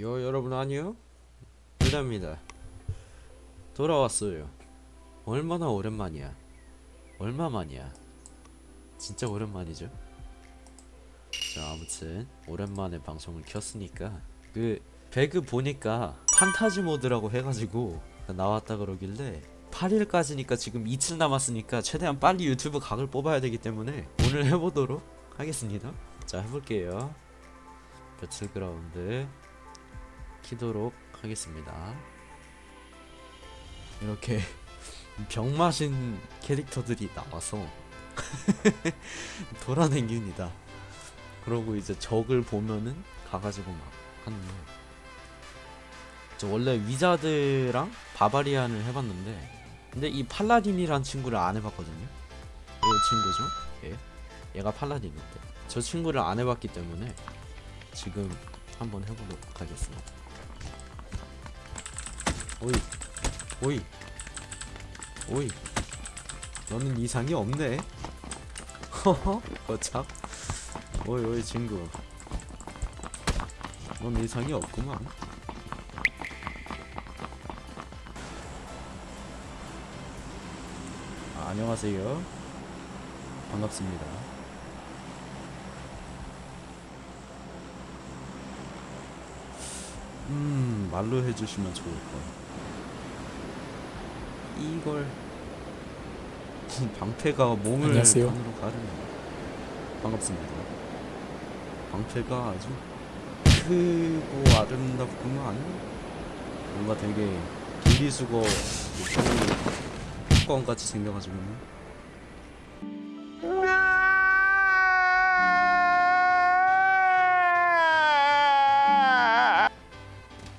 요 여러분 안녕 유다입니다. 돌아왔어요. 얼마나 오랜만이야? 얼마만이야? 진짜 오랜만이죠? 자 아무튼 오랜만에 방송을 켰으니까 그 배그 보니까 판타지 모드라고 해가지고 나왔다 그러길래 8일까지니까 지금 이틀 남았으니까 최대한 빨리 유튜브 각을 뽑아야 되기 때문에 오늘 해보도록 하겠습니다. 자 해볼게요. 배틀그라운드 키도록 하겠습니다. 이렇게 병마신 캐릭터들이 나와서 돌아다닙니다. 그러고 이제 적을 보면은 가가지고 막 하는. 저 원래 위자드랑 바바리안을 해봤는데 근데 이 팔라딘이란 친구를 안 해봤거든요. 이 친구죠? 예. 얘가 팔라딘인데 저 친구를 안 해봤기 때문에 지금 한번 해보도록 하겠습니다. 오이 오이 오이. 너는 이상이 없네. 허허 어참. 오이 오이 친구. 넌 이상이 없구만. 아, 안녕하세요. 반갑습니다. 음 말로 해주시면 좋을 것 이걸 방패가 몸을 안녕하세요. 반으로 가르네 반갑습니다. 방패가 아주 크고 아름답구만 뭔가 되게 분리수거 뚜껑 같이 생겨가지고.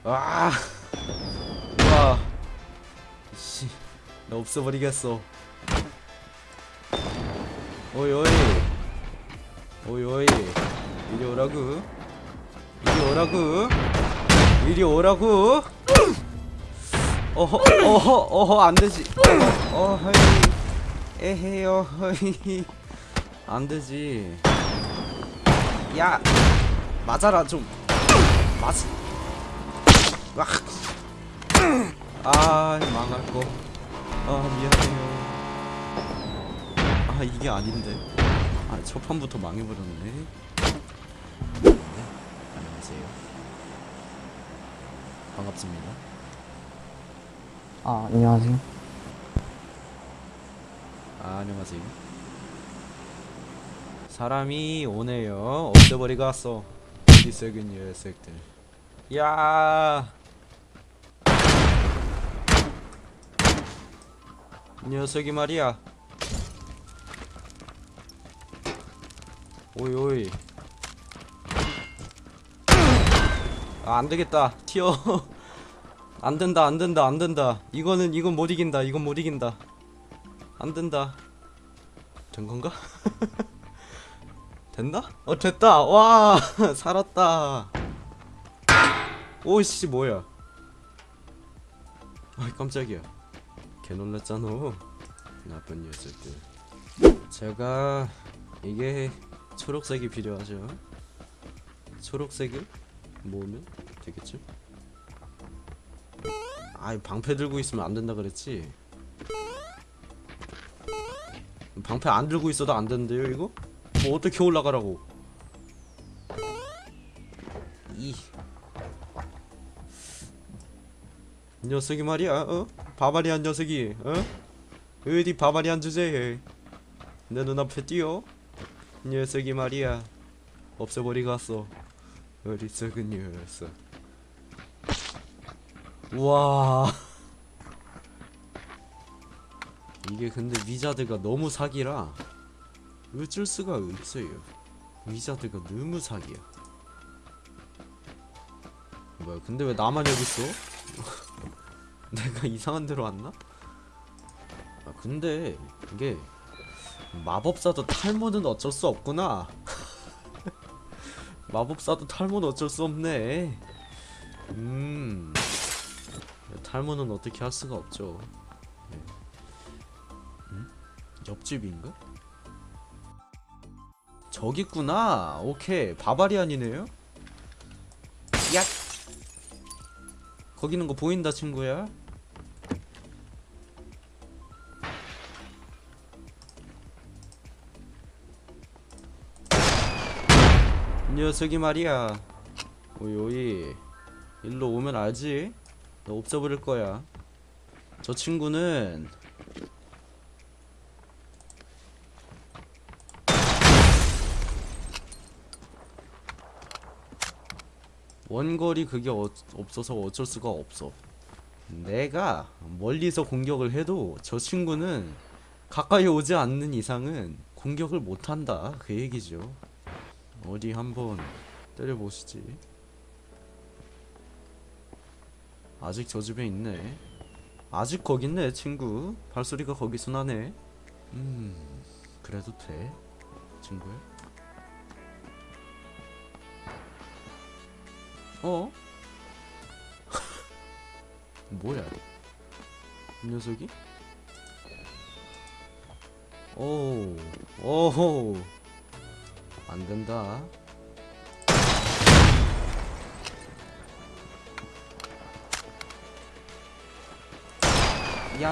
아, 나 없애버리겠어. 오이 오이, 오이 오이, 이리 오라구, 이리 오라구, 이리 오라구. 어허, 어허, 어허, 안 되지. 어허이, 에헤요, 허이, 안 되지. 야, 맞아라 좀, 맞. 와. 아 망할 거. 아 미안해요. 아 이게 아닌데. 아 첫 판부터 망해버렸네. 네, 안녕하세요. 반갑습니다. 아, 안녕하세요. 아 안녕하세요. 사람이 오네요. 없애버리고 왔어. 어디 썩은 녀석들. 야. 녀석이 말이야. 오이 오이. 아, 안 되겠다. 튀어. 안 된다. 안 된다. 안 된다. 이거는 이건 못 이긴다. 이건 못 이긴다. 안 된다. 된 건가? 됐나? 어 됐다. 와 살았다. 오씨 뭐야? 아 깜짝이야. 개 놀랐잖아. 나쁜 녀석들. 제가 이게 초록색이 필요하죠. 초록색을 모으면 되겠죠? 아이 방패 들고 있으면 안 된다 그랬지. 방패 안 들고 있어도 안 되는데요 이거? 뭐 어떻게 올라가라고? 녀석이 말이야 어? 바바리안 녀석이 어? 어디 바바리안 주제에? 내 눈앞에 띄어. 녀석이 말이야 없애버리고 갔어. 어리석은 녀석. 우와. 이게 근데 위자드가 너무 사기라. 어쩔 수가 없어요. 위자드가 너무 사기야. 뭐야 근데 왜 나만 여기 있어? 내가 이상한 데로 왔나? 아 근데 이게 마법사도 탈모는 어쩔 수 없구나 마법사도 탈모는 어쩔 수 없네 음 탈모는 어떻게 할 수가 없죠 네. 음? 옆집인가? 저기 있구나 오케이 바바리안이네요 야 거기 있는 거 보인다 친구야? 녀석이 말이야. 오이 오이. 일로 오면 알지? 너 없애버릴 거야. 저 친구는 원거리 그게 어, 없어서 어쩔 수가 없어. 내가 멀리서 공격을 해도 저 친구는 가까이 오지 않는 이상은 공격을 못한다. 그 얘기죠 어디 한번 때려보시지. 아직 저 집에 있네. 아직 거기 있네 친구. 발소리가 거기서 나네. 음 그래도 돼 친구야. 어? 뭐야? 이 녀석이? 오 오호 안 된다 야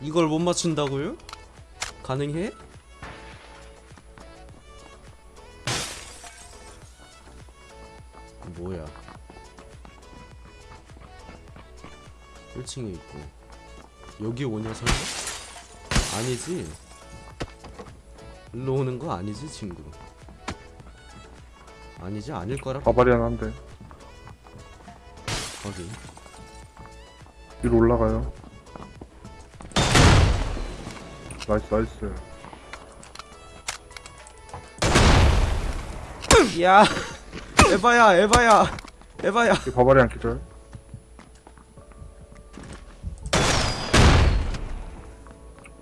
이걸 못 맞춘다고요? 가능해? 뭐야 1층에 있고 여기 오냐 설마? 아니지 일로 오는 거 아니지 친구? 아니지 아닐 거라 바바리안 한데. 확인 위로 올라가요. nice nice. 야 에바야 에바야 에바야. 이 barbarian 기절.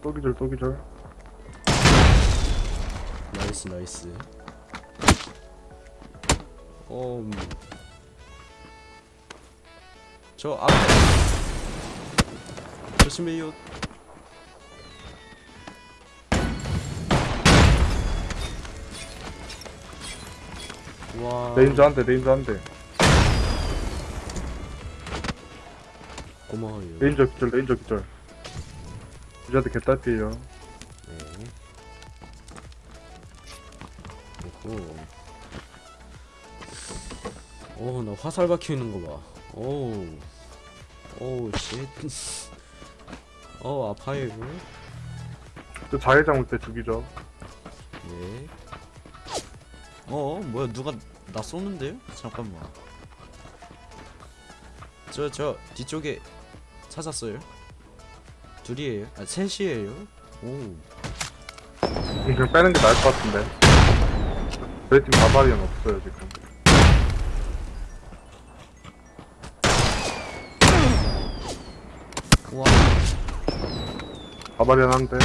또 기절 또 기절 nice nice. 어, 음. 저 앞에 조심해요. 와. 레인저 한대 레인저 한대. 고마워요. 레인저 기절 레인저 기절. 유저한테 개딸피에요. 네. 오호. 오, 나 화살 박혀 있는 거 봐. 오. 오, shit. 어, 아파요. 저 자해장 올 때 죽이죠 예. 어, 뭐야, 누가 나 쏘는데요? 잠깐만. 저, 저, 뒤쪽에 찾았어요. 둘이에요. 아, 셋이에요. 오. 그냥 빼는 게 나을 것 같은데 저희 팀 바바리안 없어요 지금 와. 바바리안 한대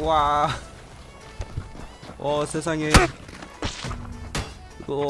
와. 어 세상에. 이거